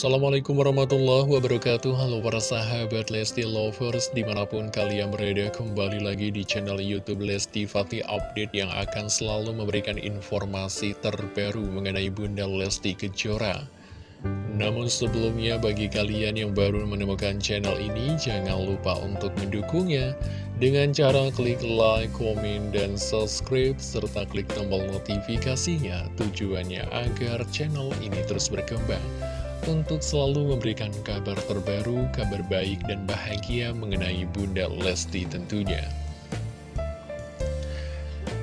Assalamualaikum warahmatullahi wabarakatuh. Halo para sahabat Lesti Lovers Di mana pun kalian berada kembali lagi di channel Youtube Lesti Fatih Update Yang akan selalu memberikan informasi terbaru mengenai Bunda Lesti Kejora. Namun sebelumnya bagi kalian yang baru menemukan channel ini Jangan lupa untuk mendukungnya. Dengan cara klik like, komen, dan subscribe Serta klik tombol notifikasinya Tujuannya agar channel ini terus berkembang untuk selalu memberikan kabar terbaru, kabar baik dan bahagia mengenai Bunda Lesti tentunya.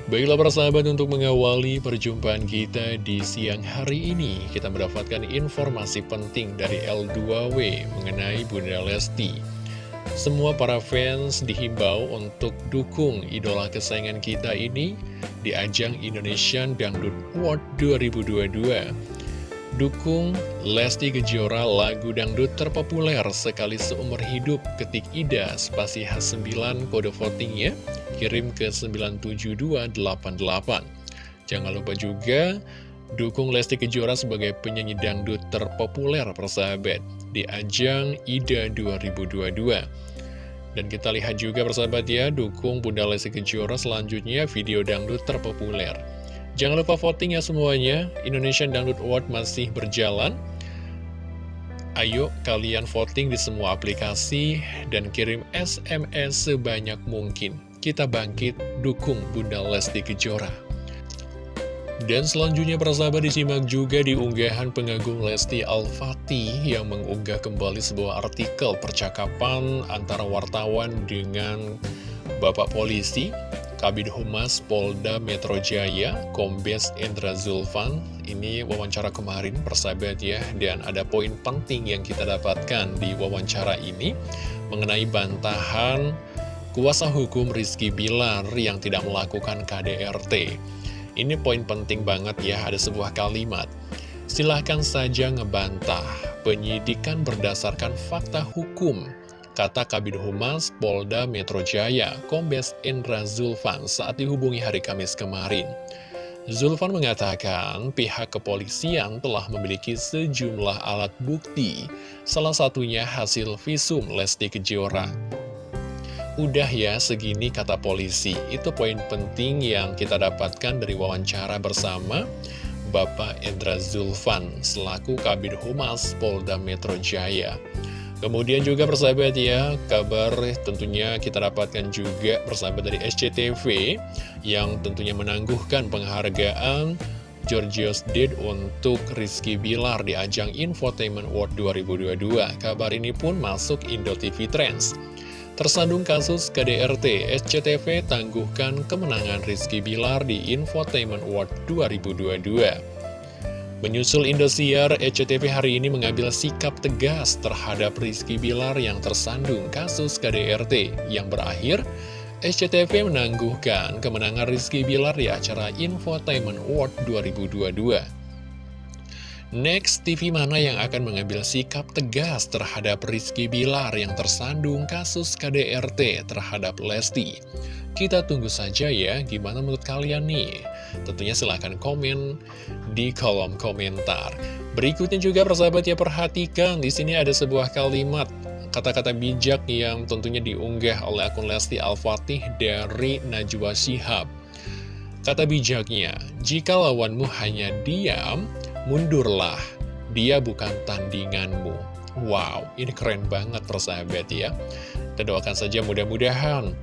Baiklah para sahabat untuk mengawali perjumpaan kita di siang hari ini Kita mendapatkan informasi penting dari L2W mengenai Bunda Lesti Semua para fans dihimbau untuk dukung idola kesayangan kita ini Di ajang Indonesian Dangdut Award 2022 Dukung Lesti Kejora lagu dangdut terpopuler sekali seumur hidup ketik Ida spasi H9 kode votingnya kirim ke 97288 Jangan lupa juga dukung Lesti Kejora sebagai penyanyi dangdut terpopuler persahabat di ajang Ida 2022 dan kita lihat juga persahabat ya dukung Bunda Lesti Kejora selanjutnya video dangdut terpopuler Jangan lupa voting ya semuanya, Indonesian Download Award masih berjalan. Ayo kalian voting di semua aplikasi dan kirim SMS sebanyak mungkin. Kita bangkit dukung Bunda Lesti Kejora. Dan selanjutnya persahabat disimak juga di unggahan pengagum Lesti Al-Fatih yang mengunggah kembali sebuah artikel percakapan antara wartawan dengan Bapak Polisi Kabid Humas Polda Metro Jaya, Kombes Indra Zulfan. Ini wawancara kemarin persahabat ya, dan ada poin penting yang kita dapatkan di wawancara ini mengenai bantahan kuasa hukum Rizky Bilar yang tidak melakukan KDRT. Ini poin penting banget ya, ada sebuah kalimat. Silahkan saja ngebantah, penyidikan berdasarkan fakta hukum kata Kabid Humas Polda Metro Jaya, Kombes Indra Zulfan saat dihubungi hari Kamis kemarin. Zulfan mengatakan pihak kepolisian telah memiliki sejumlah alat bukti, salah satunya hasil visum Lesti Kejora. Udah ya segini kata polisi, itu poin penting yang kita dapatkan dari wawancara bersama Bapak Indra Zulfan selaku Kabid Humas Polda Metro Jaya. Kemudian juga persahabat ya, kabar tentunya kita dapatkan juga persahabat dari SCTV yang tentunya menangguhkan penghargaan Georgios Did untuk Rizky Bilar di ajang Infotainment Award 2022. Kabar ini pun masuk Indo TV Trends. Tersandung kasus KDRT, SCTV tangguhkan kemenangan Rizky Bilar di Infotainment Award 2022. Menyusul Indosiar, ECTV hari ini mengambil sikap tegas terhadap Rizky Bilar yang tersandung kasus KDRT yang berakhir SCTV menangguhkan kemenangan Rizky Bilar di acara Infotainment Award 2022. Next, TV mana yang akan mengambil sikap tegas terhadap Rizky Bilar yang tersandung kasus KDRT terhadap Lesti? Kita tunggu saja ya, gimana menurut kalian nih? Tentunya silahkan komen di kolom komentar. Berikutnya juga persahabat ya perhatikan, di sini ada sebuah kalimat kata-kata bijak yang tentunya diunggah oleh akun Lesti Al-Fatih dari Najwa Shihab. Kata bijaknya, jika lawanmu hanya diam, mundurlah, dia bukan tandinganmu. Wow, ini keren banget persahabat ya. Kita doakan saja mudah-mudahan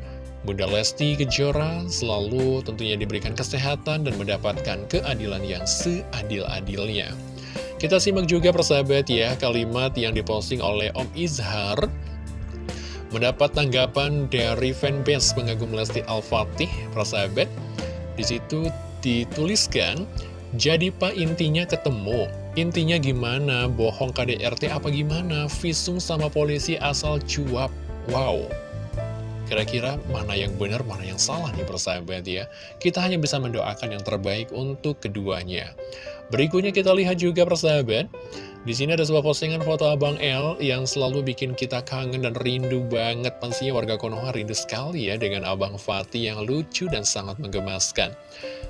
Bunda Lesti Kejora selalu tentunya diberikan kesehatan dan mendapatkan keadilan yang seadil-adilnya. Kita simak juga persahabat ya kalimat yang diposting oleh Om Izhar mendapat tanggapan dari fanbase pengagum Lesti Al-Fatih persahabat. Di situ dituliskan, jadi pak intinya ketemu. Intinya gimana? Bohong KDRT apa gimana? Visum sama polisi asal cuap. Wow, Kira-kira mana yang benar, mana yang salah nih persahabat ya. Kita hanya bisa mendoakan yang terbaik untuk keduanya. Berikutnya kita lihat juga persahabat. Di sini ada sebuah postingan foto Abang L yang selalu bikin kita kangen dan rindu banget. Pastinya warga Konoha rindu sekali ya dengan Abang Fatih yang lucu dan sangat menggemaskan.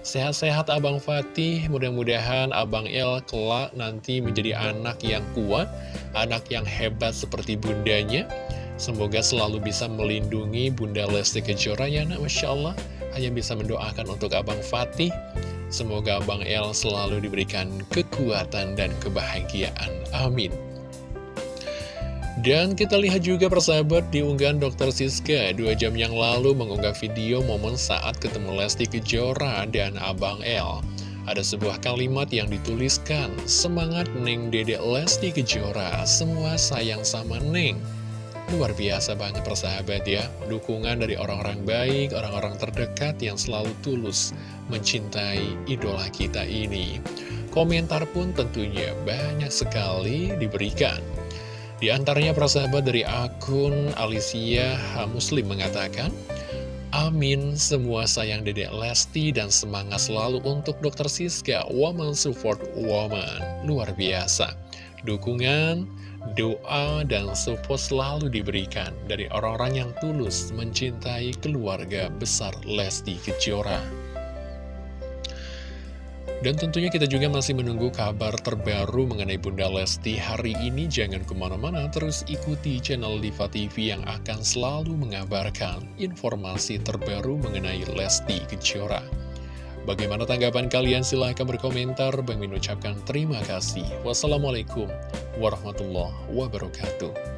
Sehat-sehat Abang Fatih, mudah-mudahan Abang L kelak nanti menjadi anak yang kuat, anak yang hebat seperti bundanya. Semoga selalu bisa melindungi Bunda Lesti Kejora ya nak, Masya Allah. Hanya bisa mendoakan untuk Abang Fatih Semoga Bang El selalu diberikan kekuatan dan kebahagiaan. Amin. Dan kita lihat juga persahabat di unggahan Dr. Siska Dua jam yang lalu mengunggah video momen saat ketemu Lesti Kejora dan Abang El Ada sebuah kalimat yang dituliskan Semangat Neng Dedek Lesti Kejora Semua sayang sama Neng Luar biasa banget persahabat ya Dukungan dari orang-orang baik, orang-orang terdekat yang selalu tulus mencintai idola kita ini Komentar pun tentunya banyak sekali diberikan Di antaranya persahabat dari akun Alicia Muslim mengatakan Amin, semua sayang dedek Lesti dan semangat selalu untuk Dr. Siska, Woman Support Woman. Luar biasa. Dukungan, doa dan support selalu diberikan dari orang-orang yang tulus mencintai keluarga besar Lesti Kejora. Dan tentunya kita juga masih menunggu kabar terbaru mengenai Bunda Lesti hari ini. Jangan ke mana-mana, terus ikuti channel Diva TV yang akan selalu mengabarkan informasi terbaru mengenai Lesti Kejora. Bagaimana tanggapan kalian? Silahkan berkomentar. Bang Min ucapkan terima kasih. Wassalamualaikum warahmatullahi wabarakatuh.